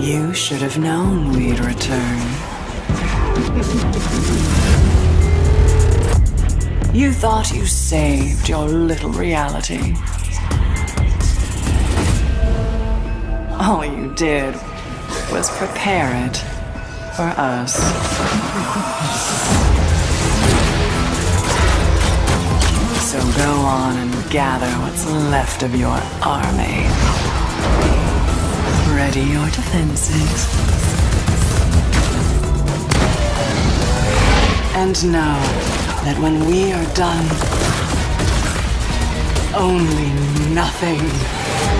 You should have known we'd return. You thought you saved your little reality. All you did was prepare it for us. So go on and gather what's left of your army. Ready your defenses. And know that when we are done, only nothing.